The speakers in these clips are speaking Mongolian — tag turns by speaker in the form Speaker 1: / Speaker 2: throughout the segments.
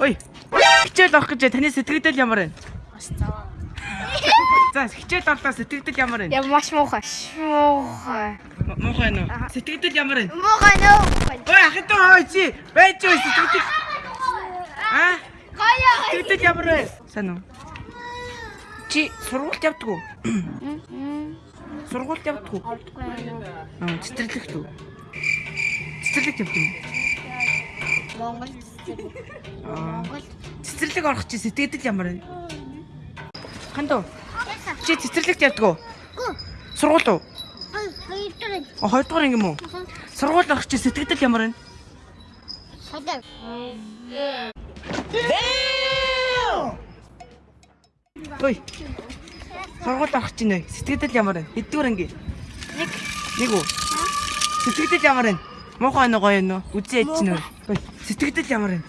Speaker 1: Ой. Хичээл авах гэж таны сэтгэлдэл ямар вэ? За хичээл авлаа сэтгэлдэл ямар вэ?
Speaker 2: Я маш муухай. Муухай.
Speaker 1: Муухай нөө. Сэтгэлдэл ямар вэ?
Speaker 2: Муухай нөө.
Speaker 1: Ой ахын хой чи. Байж юу сэтгэлдэл. Аа?
Speaker 2: Гая.
Speaker 1: Сэтгэлдэл ямар вэ? Сайн уу? Чи сургуульд явдаг уу? Сургуульд явдаг уу? Аа, цэцэрлэгт үү? Цэцэрлэгт явдаг юм.
Speaker 2: Монгол.
Speaker 1: Аа. Цэцэрлэг орох чи сэтгэлдэл ямар вэ? Хандуу. Чи цэцэрлэгт явдаг уу? Сургууль уу?
Speaker 2: Хоёрдугаар.
Speaker 1: А хоёрдугаар анги юм уу? Сургууль орох чи сэтгэлдэл ямар вэ?
Speaker 2: Ходог.
Speaker 1: Ой. Сургууль орох чи нэ сэтгэлдэл ямар вэ? Хэддүгээр анги?
Speaker 2: Нэг.
Speaker 1: Нэг үү? Сэтгэлдэл ямар вэ? Муухай нэг гоё нөө. Үзээ ич нөө. Ой, сэтгэлдэл ямар вэ?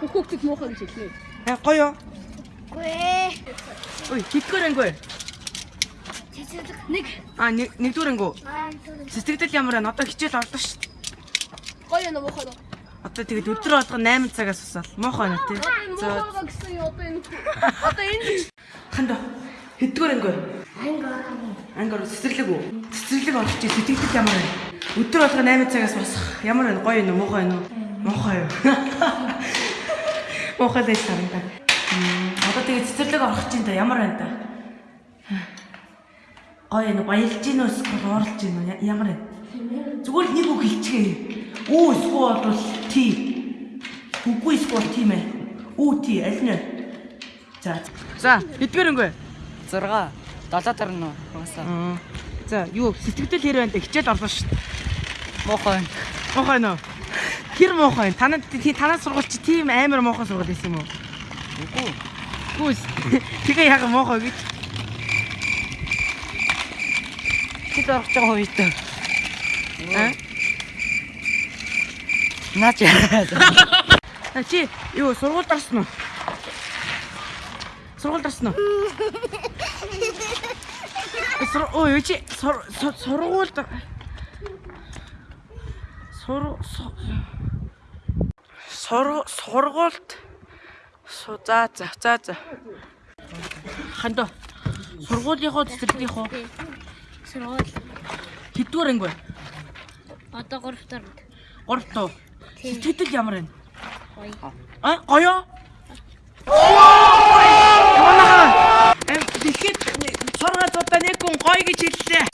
Speaker 3: Хүүхдүүд муухай гэж хэлнэ.
Speaker 1: Аа гоё.
Speaker 2: Гүй.
Speaker 1: Ой, хэддүгээр анги вэ?
Speaker 2: Нэг.
Speaker 1: Аа нэг нэгдүгээр анги үү? Сэтгэлдэл ямар вэ? Одоо хичээл орлоо шүү. дээ.
Speaker 3: Гоё нэ муухай нэ.
Speaker 1: Одоо тэгээд өдөр болгоо 8 цагаас усаал. Муухай нэ тий. За
Speaker 3: Муухай гэсэн юм одоо энэ. Одоо энэ
Speaker 1: хандаа. Хэддүгээр анги вэ? Анги орох цэцэрлэг үү? Цэцэрлэг орох чи сэтгэлдэл ямар вэ? Өдөр болгоо 8 цагаас босох. Ямар вэ? Гоё юу? Муухай юу? Муухай юу? Муухай л. Мм, Одоо тэгээ цэцэрлэг орох чинь та ямар байна та? Гоё юу? Баялж гин? Эсвэл ууралж гин үү? Ямар вэ? Зүгээр л нэг үг хэлчихээ. Үү эсвэл бол ти. Үгүй эсвэл тийм ээ. Үү ти аль нь? За. За, хэдгээр өнгөө?
Speaker 4: 6 7 тарна уу угаасаа
Speaker 1: Аа. За, юу сэтгэл хэр байна дэ хичээл орлоо шүү.
Speaker 4: муухай
Speaker 1: Муухай нөө. Тэр муухай. Танад тий танаас сургууль чи тийм амар муухай сургууль байсан юм уу?
Speaker 4: үгүй
Speaker 1: Гүс. Тэгээ яг муухай гэж.
Speaker 4: орох гэж байгаа үед
Speaker 1: Аа?
Speaker 4: наач
Speaker 1: чи юу сургуульд орсон уу? Сургуульд орсон уу? Ой юу чи сур- сур- сургуульд сур су- сур сургуульд су за за за за хандаа сургуулийнхоо цэцэрлэгийнхоо
Speaker 2: Сургууль.
Speaker 1: хэдвэр анги вэ?
Speaker 2: Одоо 3 дахь.
Speaker 1: 3 туу.
Speaker 2: Тийм.
Speaker 1: Сэтгэл ямар вэ?
Speaker 2: Гоё.
Speaker 1: А гоё.